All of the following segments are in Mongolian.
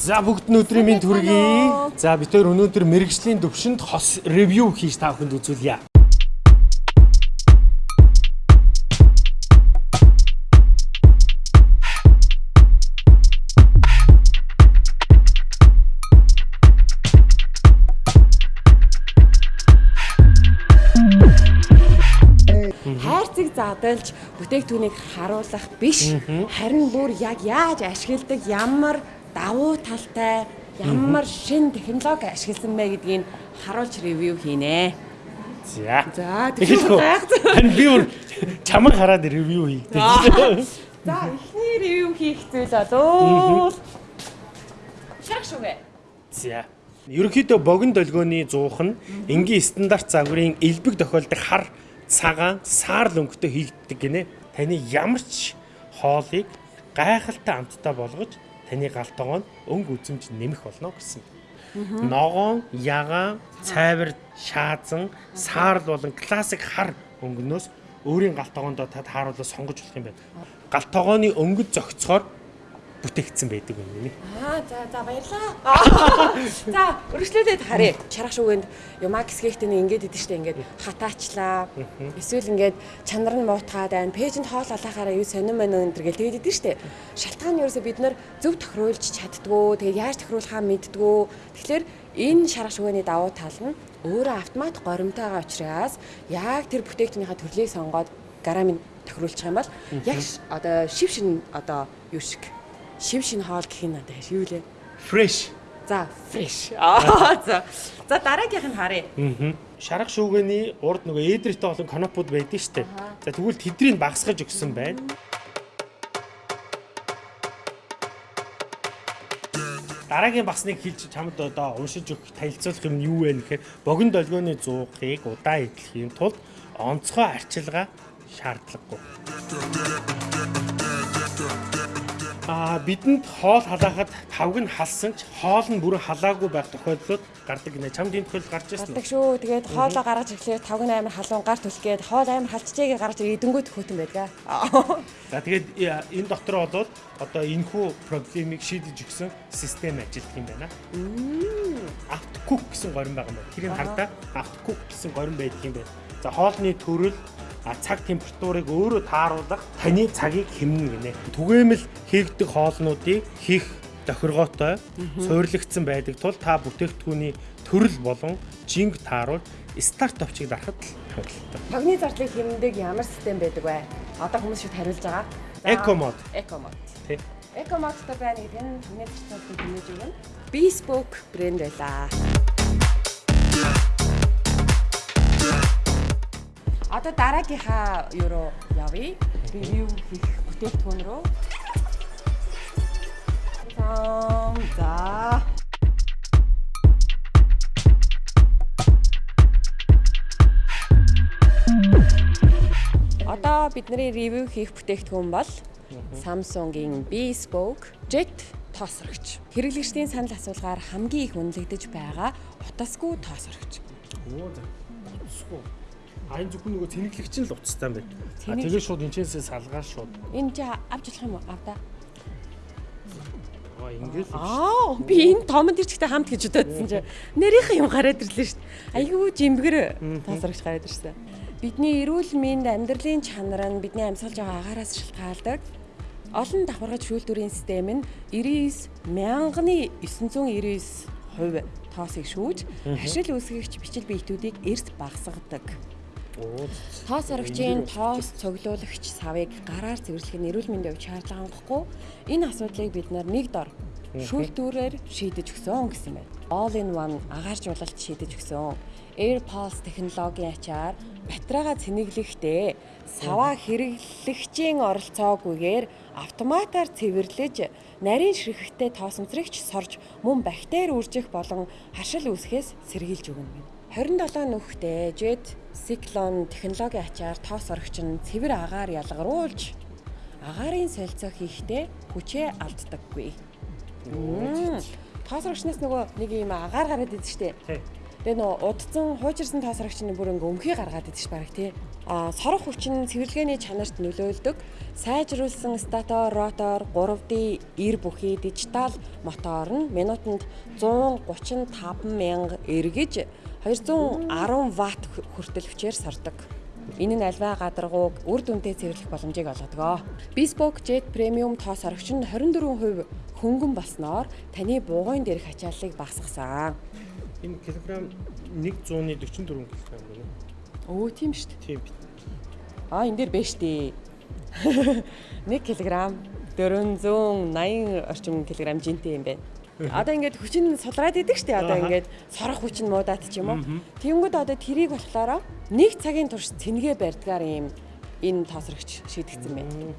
За бүгд нь өдрийн минь төргий. За хоёр өнөөдөр мэрэгжлийн төвшөнд хос ревю хийж та бүхэнд үзүүлье. хайрцаг задлж бүтээгдэхүүнийг харуулах биш харин бүр яг яаж ашигладаг ямар давуу талтай ямар шин технологи ашигласан бэ гэдгийг харуулж ревю хийнэ. За. За тэгэхээр Харин би бүр чамайг хараад ревю хийгдээ. За эхний ревю хийх зүйл болоо. Шах шугэ. За. Ерөнхийдөө богино долгионы зуух нь энгийн стандарт загварын элбэг тохиолдог хар цагаан саарл өнгөтэй хийгддэг гинэ. Таны ямар ч хоолыг гайхалтай амттай болгож таны галт тогоонд өнгө үзэмж нэмэх болно гэсэн. Ногоон, ягаан, цайвар, шаазан, саарл болон классик хар өнгөнөөс өөрийн галт тогоондоо та тааруулаад сонгож болох юм байна. Галт тогооны өнгөд зөгцохоор бүтээгдсэн байдаг юм нэ. Аа за за баярлаа. За өргөжлүүлээд харъя. Чарах шүгэнд юмаа гисгэхтэн ингээд идэв штэ ингээд хатаачлаа. Эсвэл ингээд чанар нь муутгаад байна. Пэйжэнд хоол алахаараа юу сонирн мэн өнтер гэл тэгээд идэв штэ. Шалтгаан нь ерөөсө бид нар зөв тохируулж чаддгүй. Тэгээд яаж тохируулахаа мэддгүй. Тэгэхээр энэ шарах шүгэний давуу тал нь өөрөө автомат горимтойгоо учраас яг тэр бүтээгдэхүүнийхээ төрлийг сонгоод гарамын тохируулчих юм бол яг одоо шив шин одоо юу шиг шив шин хоол гэх нь надад юу лээ. Fresh. За, fresh. Аа за. За дараагийнх нь харъя. Шарах шүүгээний урд нөгөө ээдрэтэ болон канопууд байдаг штэ. За тэгвэл тэднийг багсгаж өгсөн байна. Дараагийн багсныг хэлж чамд одоо уншиж өгөх танилцуулах юм нь юу вэ гэхээр богино долгионы зуугыг удаан эдлэхийн тулд онцгой арчилгаа шаардлагагүй. Аа бидэнд хоол халаахад тавг нь халсан ч хоол нь бүрэн халаагүй байх тохиолдлууд гардаг гинэ. Чамд энэ тохиолдол гарч ирсэн Гардаг үү? шүү. Тэгээд хоолоо гаргаж ирэхлээр тавг нь амар халуун гар түлхгээд хоол амар халчжээгээ гаргаж идэнгүү төхөтөн байдаг. За тэгээд э, энэ дотор болоод одоо энэхүү проблемыг шийдэж өгсөн систем ажилладаг юм байна. Автокук гэсэн горин байгаа юм байна. Тэрийг хардаа автокук гэсэн горин байдаг юм байна. За хоолны төрөл а цаг температурыг өөрөө тааруулах таны цагийг хэмнэн гинэ. Түгээмэл хийгдэх хоолнуудыг хийх тохиргоотой суйрлагдсан байдаг тул та бүтээгдэхүүний төрөл болон жинг тааруул старт товчийг дарахад л хангалттай. Тогны зардлыг хэмндэг ямар систем байдаг вэ? Одоо хүмүүс шууд хариулж байгаа. За, Eco mode. Eco mode. Тий. Eco mode байна гэдэг нь тогны зардлыг хэмнэж өгнө. Bespoke брэнд байлаа. Одоо дараагийнхаа юу руу явъя? Ревю хийх бүтээгдэхүүн рүү. За. Одоо бидний ревю хийх бүтээгдэхүүн бол Samsung-ийн Bespoke Jet тоосрогч. Хэрэглэгчдийн санал асуулгаар хамгийн их үнэлэгдэж байгаа утасгүй тоосрогч. Оо за. Утасгүй. А энэ зөвхөн нөгөө цэнэглэгч нь л утастай юм байна. А тэгээ шууд энэчээсээ салгаар шууд. Энэ чи авч болох юм уу? Авда. Аа ингээл л Аа, би энэ томонд ирчтэй хамт гэж бодоодсэн чи. Нэрийнх юм гараад ирлээ шүү дээ. Айгүй жимбгэр тоосрогч гараад ирсэн. Бидний эрүүл мэнд амьдралын чанар нь бидний амьсгалж байгаа агаараас шалтгаалдаг. Олон давхаргаж шүүлтүрийн систем нь 99 мянганы 999 хувь тоосыг шүүж, хашил үүсгэгч бичил биетүүдийг эрс багасгадаг. Оо. Тоос орогчийн тоос цуглуулагч савыг гараар цэвэрлэх нь эрүүл мэндийн хувьд шаардлага хангахгүй. Энэ асуудлыг бид нэг дор шүүлтүүрээр шийдэж өгсөн гэсэн байна. All in one агааржуулалт шийдэж өгсөн. AirPods технологийн ачаар батарейгаа цэнэглэхдээ саваа хэрэглэгчийн оролцоогүйгээр автоматар цэвэрлэж нарийн ширхэгтэй тоосомцрогч сорж мөн бактери үржих болон харшил үүсгэхээс сэргийлж өгнө. 27 нүхтэй Jet Cyclone технологийн ачаар тоос орогч нь цэвэр агаар ялгаруулж агаарын солилцоо хийхдээ хүчээ алддаггүй. Тоос орогчнаас нөгөө нэг юм агаар гараад идэв штэ. Тэгээ нөгөө удцсан хуучирсан тоос орогч нь бүр ингээ өмхий гаргаад идэв ш баг тий. А сорох хүчин цэвэрлэгээний чанарт нөлөөлдөг. Сайжруулсан статор, ротор, 3D эр бүхий дижитал мотор нь минутанд 135 мянга эргэж 210 ватт хүртэл хүчээр сордог. Энэ нь альва гадаргууг үр дүнтэй цэвэрлэх боломжийг олгодог. Bespoke Jet Premium тоос орогч нь 24% хөнгөн болсноор таны бугуйн дээрх ачааллыг багасгасан. Энэ килограмм 100-ны 44 кг гэнэ. Өө тийм шүү дээ. Тийм. Аа энэ дээр биш дээ. 1 кг 480 орчим килограмм жинтэй юм байна. Одоо ингээд хүчин сулраад идэг штэ одоо ингээд сорох хүчин муудаад ч юм уу. Тэнгүүд одоо тэрийг болохоор нэг цагийн турш цэнгээ барьдгаар юм энэ тоосрогч шийдэгдсэн байна.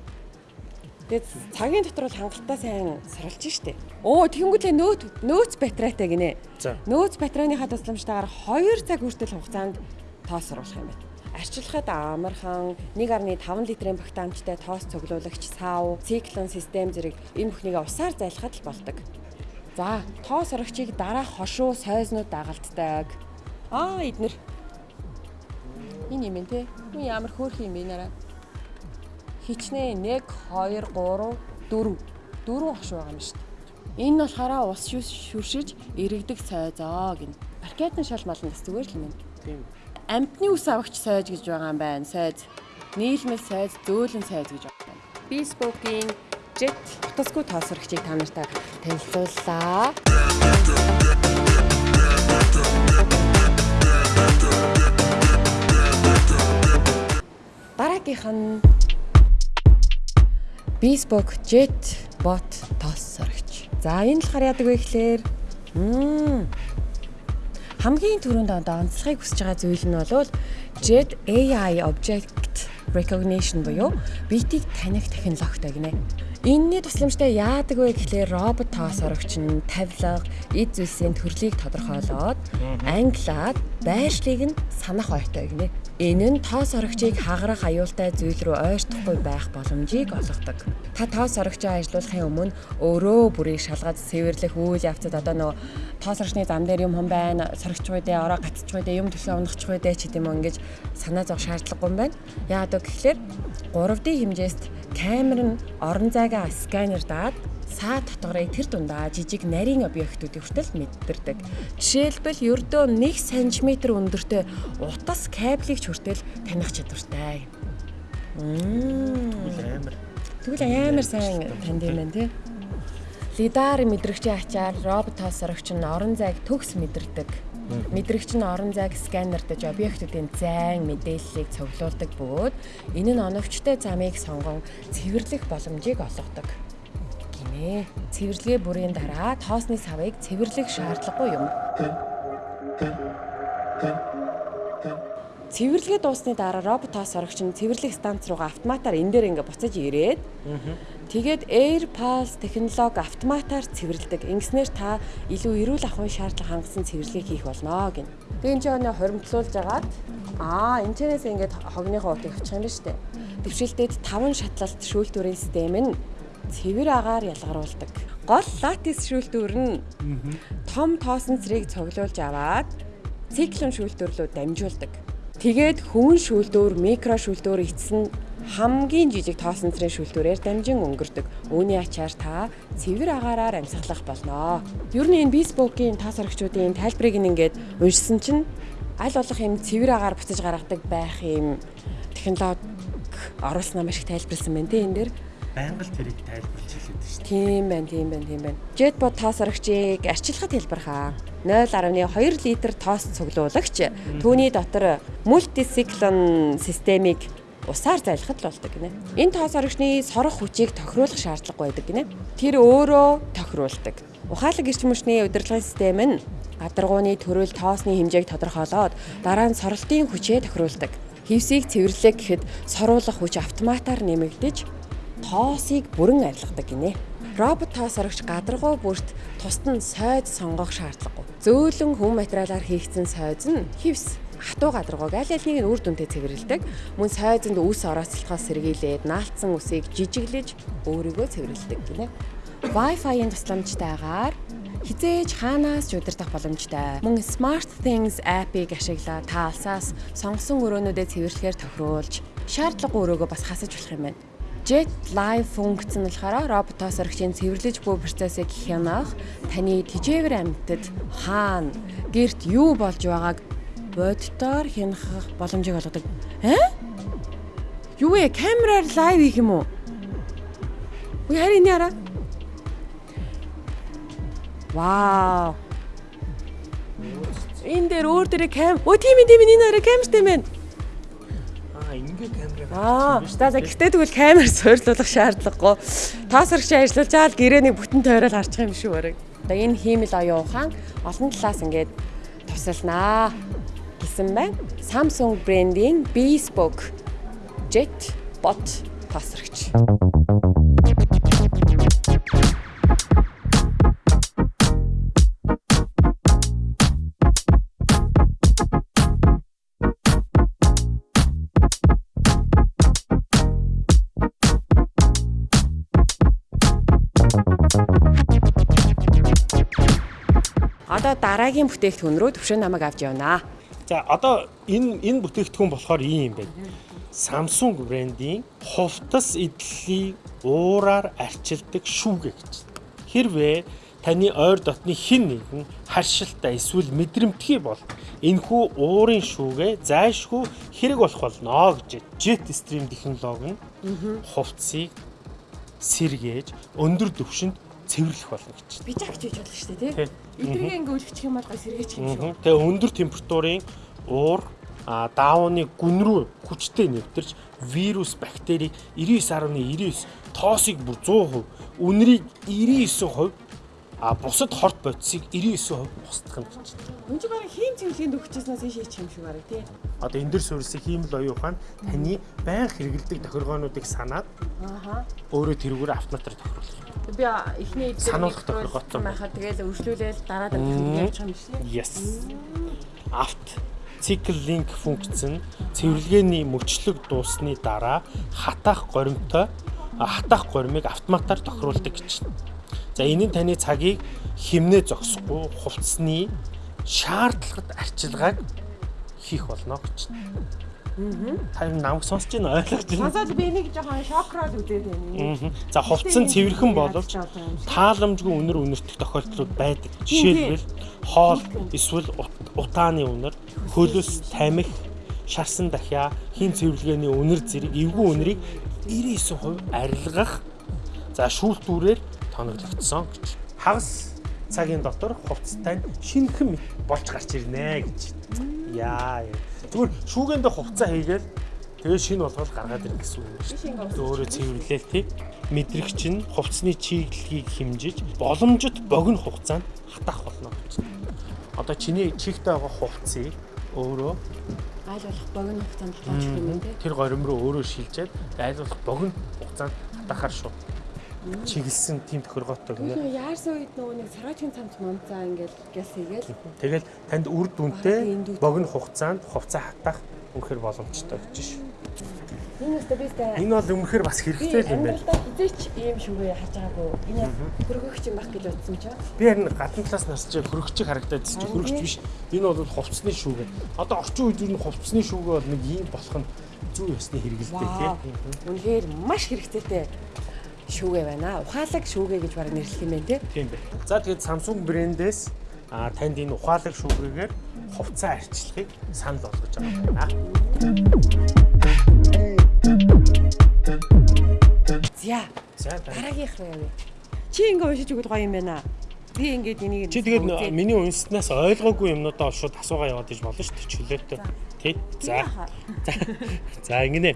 Тэгээд цагийн дотор бол хангалттай сайн саралж штэ. Оо тэнгүүтлээ нөөц нөөц батарейтай гинэ. Нөөц батарейныхаа тусламжтайгаар 2 цаг хүртэл хугацаанд тоос оруулах юм байна арчилахад амархан 1.5 литрийн багтаамжтай тоос цуглуулагч сав, циклон систем зэрэг энэ бүхнийг усаар зайлахад л болдог. За, тоос орогчийг дараах хошуу сойзнууд дагалддаг. Аа, эднэр. Энэ юм те. Юу ямар хөөрх юм бэ нараа. Хичнээн 1 2 3 4 дөрвөн хошуу байгаа юм шүү дээ. Энэ нь болохоор ус шүршиж иргэдэг сойзоо гин. Паркетын шал малнаас зүгээр л юм. Тийм. Амтны ус авахч сойж гэж байгаа юм байна. Сойз. Нийлмэл сойз, зөөлөн сойз гэж байгаа юм. Jet утасгүй тоосрогчийг та нартай танилцууллаа. Дараагийнх нь Bespoke Jet Bot тоосрогч. За энэ болохоор яадаг вэ гэхээр хамгийн түрүүнд одоо онцлохыг хүсэж байгаа зүйл нь бол Jet AI Object Recognition буюу биетийг таних технологитой гинэ. Энийний тусламжтай яадаг вэ гэхлээр робот тоос орогч нь тавилга, эд зүйлсийн төрлийг тодорхойлоод англиад байршлыг нь санах ойтой гинэ. Энэ нь тоос орогчийг хагарах аюултай зүйл рүү ойртохгүй байх боломжийг олгодог. Та тоос орогчоо ажилуулахын өмнө өөрөө бүрийг шалгаж цэвэрлэх үйл явцад одоо нөгөө тоос орогчны зам дээр юм хон байна, сорогчгүй дээ, ороо гацчихгүй дээ, юм төлөө унахчихгүй дээ ч гэдэм юм ингэж санаа зовх шаардлагагүй юм байна. Яагаад гэвэл 3D хэмжээст камер нь орон зайгаа сканер даад саа дотоорыг тэр дундаа жижиг нарийн объектуудыг хүртэл мэддэрдэг. Жишээлбэл ердөө 1 см өндөртэй утас кабелийг ч хүртэл таних чадвартай. Амар. Тэгвэл амар сайн танд юм байна тий. Лидар мэдрэгчийн ачаар роботоос орогч нь орон зайг төгс мэдэрдэг. Мэдрэгч нь орон зайг сканердаж объектуудын зайн мэдээллийг цуглуулдаг бөгөөд энэ нь оновчтой замыг сонгон цэвэрлэх боломжийг олгодог гинэ. Цэвэрлэгээ бүрийн дараа тоосны савыг цэвэрлэх шаардлагагүй юм. Цэвэрлэгээ дуусны дараа робот тоос орогч нь цэвэрлэх станц руугаа автоматар энэ дээр ингээ буцаж ирээд тэгээд Air Pulse технологи автоматар цэвэрлдэг. Ингэснээр та илүү эрүүл ахуйн шаардлага хангасан цэвэрлэгийг хийх болно гин. Тэгээд энэ ч өнөө хоримтлуулж агаад аа энэ чэнээс ингээд хогныхоо утыг авчих юм ба штэ. Дэвшилтэд 5 шатлалт шүүлтүүрийн систем нь цэвэр агаар ялгаруулдаг. Гол латекс шүүлтүүр нь том тоосон цэрийг цоглуулж аваад циклон шүүлтүүрлөө дамжуулдаг. Тэгээд хөвөн шүүлтүүр, микро шүүлтүүр эцэс нь хамгийн жижиг тоосон цэрийн шүүлтүүрээр дамжин өнгөрдөг. Үүний ачаар та цэвэр агаараар амьсгалах болно. Ер нь энэ Bespoke-ийн тас орогчдын тайлбарыг ингээд уншсан чинь аль болох юм цэвэр агаар буцаж гаргадаг байх юм технологи оруулснаа маш их тайлбарлсан байна те энэ дээр байнга л тэрийг тайлбарлаж хэлээд шүү дээ. Тийм байна, тийм байна, тийм байна. Jetbot тоос орогчийг арчилахад хэлбэрхаа 0.2 литр тоос цуглуулагч түүний дотор мультициклон системийг усаар зайлахад л болдог гинэ. Энэ тоос орогчны сорох хүчийг тохируулах шаардлагагүй байдаг гинэ. Тэр өөрөө тохируулдаг. Ухаалаг эрчим хүчний удирдлагын систем нь гадаргууны төрөл тоосны хэмжээг тодорхойлоод дараа нь соролтын хүчээ тохируулдаг. Хевсийг цэвэрлэх гэхэд соруулах хүч автоматар нэмэгдэж тоосыг бүрэн арилгадаг гинэ. Робот тоос орогч гадаргуу бүрт тусад нь сойд сонгох шаардлагагүй. Зөөлөн хүм материалаар хийгдсэн сойз нь хевс хатуу гадаргууг аль алийг нь үр дүнтэй цэвэрлдэг. Мөн сойзонд үс орооцолтохоос сэргийлээд наалтсан үсийг жижиглэж өөрийгөө цэвэрлдэг гинэ. Wi-Fi-ийн тусламжтайгаар хизээж хаанаас ч удирдах боломжтой. Мөн Smart Things app-ыг ашиглаад та алсаас сонгосон өрөөнүүдэд цэвэрлэхээр тохируулж шаардлагагүй өрөөгөө бас хасаж болох юм байна. Jet Live функц нь болохоор роботоос орогчийн цэвэрлэж буй процессыг хянах таны тижээвэр амьтад хаана гэрт юу болж байгааг боддоор хянах боломжийг олгодог. Аа? Юу вэ? Камераар лайв хийх юм уу? Үгүй харин яра. Вау. Энэ дээр өөр дээр кам. Өө тийм ээ тийм ээ энэ арай камертай байна. Аа ингээ камераа. Аа, за гэхдээ тэгвэл камер суйрлуулах шаардлагагүй. Тоосрогч ажиллаж чаал гэрээний бүтэн тойрол харчих юм шүү барыг. Одоо энэ хиймэл оюун ухаан олон талаас ингээд тусалнаа гэсэн байна. Samsung брендийн Bespoke Jet Bot тоосрогч. Одоо дараагийн бүтээгдэхүүн рүү төвшин намайг авч явнаа. За одоо энэ энэ бүтээгдэхүүн болохоор ийм юм байна. Samsung брендийн хувцас эдлийг уураар арчилдаг шүүгээ гэж. Хэрвээ таны ойр дотны хин нэгэн харшилтаа эсвэл мэдрэмтгий бол энэхүү уурын шүүгээ зайлшгүй хэрэг болох болно гэж Jetstream технологи нь хувцсыг сэргээж өндөр түвшинд цэвэрлэх болно гэж. Би жагч хийж болно шүү дээ, Тий. тий. Эдгээр ингээ үлгчих юм бол гой сэргээчих юм шүү. Тэгээ өндөр температурын уур а даавны гүн рүү хүчтэй нэвтэрч вирус, бактери 99.99 тоосыг бүр 100%, үнэрийг 99%, а бусад хорт бодисыг 99% устгах нь гэж. Үн чи барыг хийм цэвэрлэгэнд өгчээснээс ийш хийчих юм шиг барыг тий. Одоо энэ дөр суурьсыг хиймэл оюун ухаан таны байн хэрэгэлдэг тохиргоонуудыг санаад өөрөө тэрүүгээр автоматар тохируулах. Би эхний эдгээр Сануулгах тохиргоотой. байхад тэгэл өршлүүлээл дараа дараа явчих юм шиг. Yes. Авт цикл линк функц нь цэвэрлэгээний мөчлөг дуусны дараа хатаах горимтой хатаах горимыг автоматар тохируулдаг гэж. За энэ нь таны цагийг хэмнээ зогсохгүй хувцсны шаардлагад арчилгааг хийх болно гэж. Та юм намайг сонсож байна ойлгож байна. Сонсоод би энийг жоохон шокрол үзээд байна. Мгм. За хувцсан цэвэрхэн боловч тааламжгүй үнэр үнэртэх тохиолдлууд байдаг. Жишээлбэл хоол эсвэл ут- утааны үнэр, хөлөс, тамхи, шарсан дахиа, хин цэвэрлэгээний үнэр зэрэг эвгүй үнэрийг 99% арилгах за шүүлтүүрээр тоноглогдсон гэж. Хагас цагийн дотор хувцастай мэт болж гарч ирнэ гэж. Яа. Зүгээр шүүгэндээ хувцас хийгээл тэгээ шинэ болгоод гаргаад ирнэ гэсэн үг шүү дээ. Өөрөө цэвэрлээл тий. Мэдрэгч нь хувцсны чиглэлийг хэмжиж боломжит богино хугацаанд хатаах болно гэж. Одоо чиний чихтэй байгаа хувцсыг өөрөө Айл болох богино хугацаанд болж юм тий. тэр горим руу өөрөө шилжээд айлуулах богино хугацаанд хатаахаар шүү. Чиглэсэн тийм тохиргоотой гинэ. Нөө яарсан үед нөгөө нэг сараачин цамц мамцаа ингээд гяс хийгээл Тэгэл танд үр дүнтэй богино хугацаанд хувцас хатаах үнэхээр боломжтой гэж шүү. энэ өстө бистэ Энэ бол үнэхээр бас хэрэгтэй юм байна. хизээч ийм шүгэ харж байгаагүй. Энэ хөргөгч юм баг гэж бодсон ч. Би харин гадна талаас нарч хөрөгчийг харагдаад чи хөрөгч биш. Энэ бол хувцсны шүүгээ. Одоо орчин үед юу н хувцсны шүүгээ бол нэг юм болох нь зүй ёсны хэрэгэлтэй тийм. Үнэхээр маш хэрэгцээтэй шүүгээ байна. Ухаалаг шүүгээ гэж баг нэрлэх юм байна тий. Тийм бай. За тэгээд Samsung брэндээс а танд энэ ухаалаг шүүгээгээр хувцас арчлахыг санал болгож байгаа байна. За За дараа. дараагийнх руу явъя. Чи ингээ уншиж өгөл гоё юм байна. Би ингээд энийг Чи тэгээд миний үнснээс ойлгоогүй юмнуудаа шууд асуугаа яваад иж болно шүү дээ чөлөөтэй. Тий. За. За ингэнэ.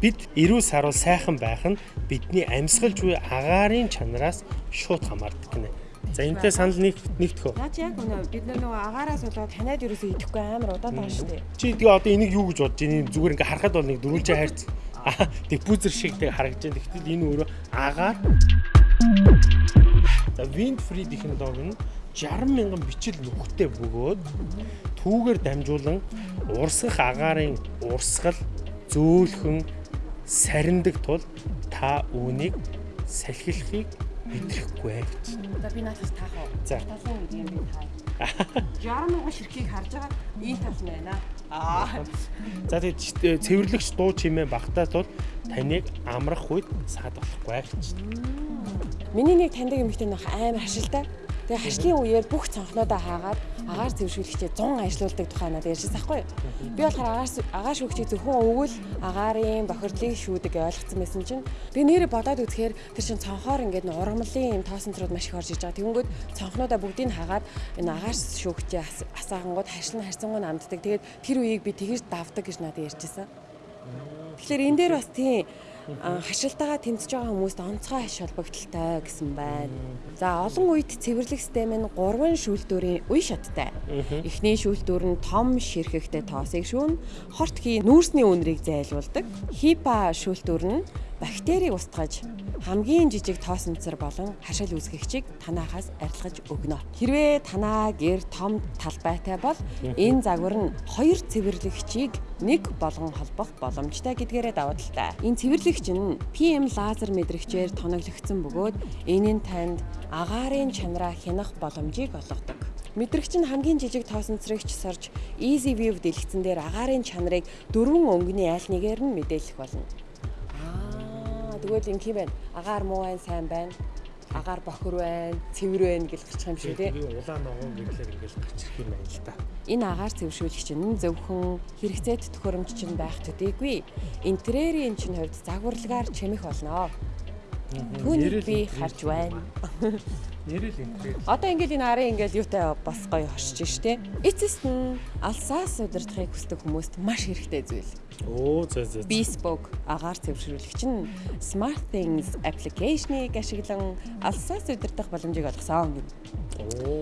Бид эрүүл сарвал сайхан байх нь бидний амьсгалж буй агаарын чанараас шууд хамаардаг гинэ. За энэтэй санал нэг нэгтгэх үү? Наач яг өнөө бид нөгөө агаараас болоод танаад ерөөсөө идэхгүй амар удаад байгаа шүү дээ. Чи тэгээ одоо энийг юу гэж бодож байна? Зүгээр ингээ харахад бол нэг дөрвөлжээ хайрц. Аа, пүзер шиг тэг харагдаж байна. Тэгтэл энэ өөрөө агаар. За wind free технологи нь 60 мянган бичил нүхтэй бөгөөд түүгээр дамжуулан урсгах агаарын урсгал зөөлхөн сарндаг тул та үүнийг салхилахыг мэдрэхгүй гэж. За би наадас таах уу? За. Талын үед юм би таа. 60 мянган ширхгийг харж байгаа энэ тал байна. Аа. За тэгээд цэвэрлэгч дуу чимээ багтаа тул таныг амрах үед саад болохгүй гэж. Миний нэг таньдаг эмэгтэй нөх амар хашилтай. Тэгээ хашлын үеэр бүх цонхнуудаа хаагаад агаар зэвшүүлэгчээ 100 ажилуулдаг тухай надад ярьжсэн байхгүй юу? Би болохоор агаар агаар шүүгчийг зөвхөн өвгөл агарын бохирдлыг шүүдэг ойлгоцсон байсан чинь би нэрээ бодоод үзэхээр тэр чин цонхоор ингээд ургамлын юм тоосон зурууд маш их орж иж байгаа. Тэнгүүд цонхнуудаа бүгдийг хаагаад энэ агаар шүүгчээ асаагангууд хашлан харьцангуй намддаг. Тэгээд тэр үеийг би тэгэж давдаг гэж надад ярьжсэн. Тэгэхээр энэ дээр бас тийм хашилтаагаа тэмцэж байгаа хүмүүст онцгой аш холбогдолтой гэсэн байна. За олон үед цэвэрлэх систем нь 3 шүүлтүүрийн үе шаттай. Эхний шүүлтүүр нь том ширхэгтэй тоосыг шүүн, хорт хий нүүрсний үнэрийг зайлуулдаг. Хипа шүүлтүүр нь бактерийг устгаж хамгийн жижиг тоосонцор болон хашил үүсгэгчийг танаахаас арилгаж өгнө. Хэрвээ танаа гэр том талбайтай бол энэ загвар нь хоёр цэвэрлэгчийг нэг болгон холбох боломжтой гэдгээрээ даваа талтай. Энэ цэвэрлэгч нь PM лазер мэдрэгчээр тоноглогдсон бөгөөд энэ нь танд агаарын чанараа хянах боломжийг олгодог. Мэдрэгч нь хамгийн жижиг тоосонцрогч сорж Easy View дэлгэцэн дээр агаарын чанарыг дөрвөн өнгөний аль нэгээр нь мэдээлэх болно. Тэгвэл ингэ юм байна. Агаар муу байна, сайн байна. Агаар бохор байна, цэвэр байна гэж гарчих юм шүү. Би улаан ногоо гэхлээр ингэж гарчих юм байна л да. Энэ агаар цэвэршүүлэгч нь зөвхөн хэрэгцээт төхөөрөмж чинь байх төдийгүй интерьерийн чинь хувьд загварлагаар чимэх болно. Түүнийг би харж байна. Нэрэл интерьер. Одоо ингээд энэ арын ингээд юутай бас гоё хоршиж штэ. Эцэст нь алсаас удирдахыг хүсдэг хүмүүст маш хэрэгтэй зүйл. Оо зөө зөө. Bespoke агаар цэвэршүүлэгч нь Smart Things application-ыг ашиглан алсаас удирдах боломжийг олгосон гэнэ.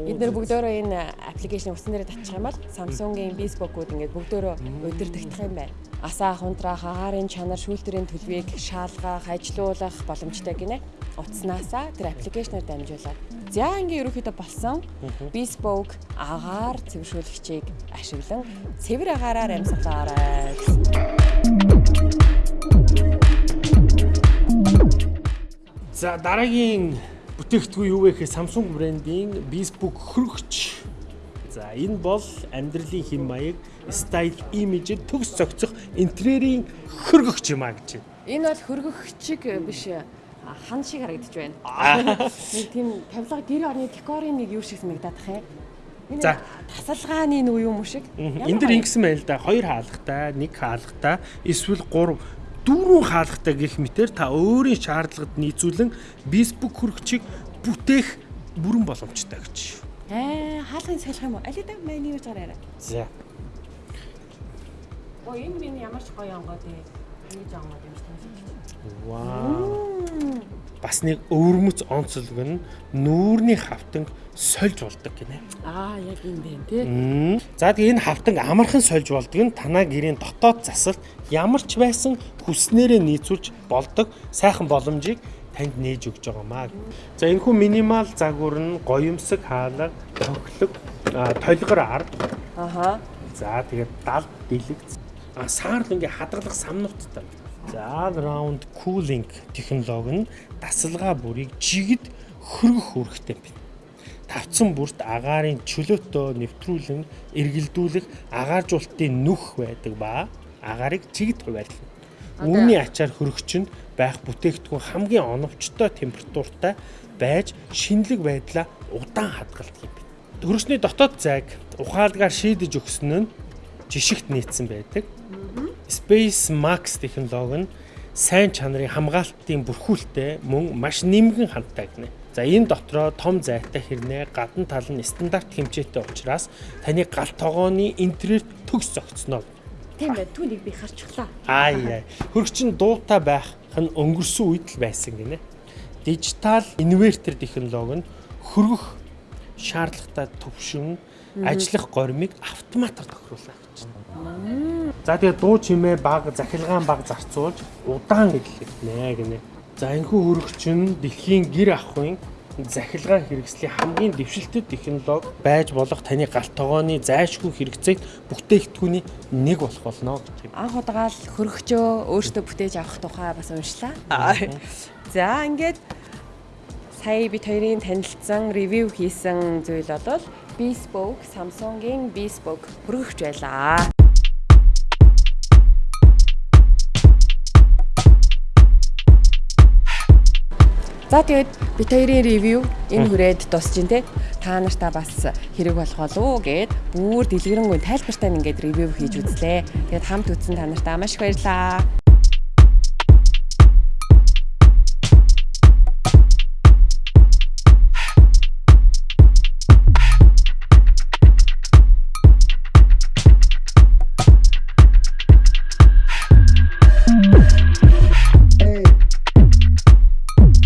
Эдгээр бүгдөө энэ аппликейшн усан дээр татчих юм бол Samsung-ийн Bespoke-ууд ингээд бүгдөө удирдах юм байна. Асаа хунтраах агаарын чанар шүүлтэрийн төлөвийг шаалгах, ажилуулах боломжтой гинэ. Утаснаасаа тэр аппликейшнээр дамжуулаад За ингээ ерөөхдөө болсон bespoke агаар цэвэршүүлэгчийг ашиглан цэвэр агаараар амьсгалаарай. За дараагийн бүтээгдэхүүн юу вэ гэхээр Samsung брендийн bespoke хөргөч. За энэ бол амьдралын хэм маяг, style, image-д төгс цогцох интерьерийн хөргөгч юм а гэж байна. Энэ бол хөргөгчиг биш хан шиг харагдаж байна. Нэг тийм тавилга гэр орны декорын нэг юу шиг санагдаад тах юм. За. тасалгааны нэг юм уу шиг. Энэ дэр ингэсэн байл да. Хоёр хаалгатай, нэг хаалгатай, эсвэл гурав дөрвөн хаалгатай гэх мэтэр та өөрийн шаардлагад нийцүүлэн Facebook хөргөчийг бүтээх бүрэн боломжтой гэж. Аа, хаалгын салхи юм уу? Алид маань юу гэж гараарай. За. Оо энэ минь ямар ч гоё онгоо дээ. Ингэж онгоо юм шиг. Вау. Бас нэг өвөрмөц онцлог нь нүүрний хавтанг сольж болдог гинэ. Аа, яг юм байна тий. За тэгээ энэ хавтанг амархан сольж болдог нь танаа гэрийн дотоод засалт ямар ч байсан хүснээрээ нийцүүлж болдог сайхан боломжийг танд нээж өгч байгаамаа. За энэ хүн минимал загвар нь гоёмсог хаалга, тохилог, толгор ар. Аха. За тэгээд далд дэлэг. А саарл ингээ хадгалах самнууттай. За round cooling технологи нь дасалгаа бүрийг жигд хөргөх үүрэгтэй байна. Тавцсан бүрт агаарын чөлөөтөө нэвтрүүлэн эргэлдүүлэх агааржуулалтын нүх байдаг ба агаарыг жигд хуваарлана. Үүний ачаар хөргөгчөнд байх бүтээгдэхүүн хамгийн оновчтой температуртай байж шинэлэг байдлаа удаан хадгалдаг юм байна. Хөргөчний дотоод зайг ухаалгаар шийдэж өгсөн нь жишгт нийцсэн байдаг. Space Max технологи нь сайн чанарын хамгаалтын бүрхүүлтэй мөн маш нэмгэн хандтай гинэ. За энэ дотроо том зайтай хэрнээ гадна тал нь стандарт хэмжээтэй учраас таны гал тогооны интерьер төгс зогцсноо. Тийм бай. Түүнийг би харчихлаа. Аа яа. Хөрөгчин дуутай байх нь өнгөрсөн үед л байсан гинэ. Дижитал инвертер технологи нь хөргөх шаардлагатай төвшин ажиллах горимыг автоматар тохируулах гэж байна. За тэгээ дуу чимээ баг захилгаан баг зарцуулж удаан эдлэгнэ гинэ. За энэхүү хөрөгч нь дэлхийн гэр ахуйн захилгаан хэрэгслийн хамгийн дэвшилтэд технологи байж болох таны галт тогооны зайлшгүй хэрэгцээг бүтээгдэхүүний нэг болох болно гэж. Анх удагаал хөргөчөө өөртөө бүтээж авах тухай бас уншлаа. За ингээд Сая бид хоёрын танилцсан, ревю хийсэн зүйл бол Bespoke Samsung-ийн Bespoke хүргэгч байлаа. За тэгээд бид хоёрын ревю энэ хүрээд дуусч ин тэ. Та нартаа бас хэрэг болох болов уу гэд бүр дэлгэрэнгүй тайлбартай ингээд ревю хийж үзлээ. Тэгээд хамт үзсэн та нартаа маш их баярлалаа.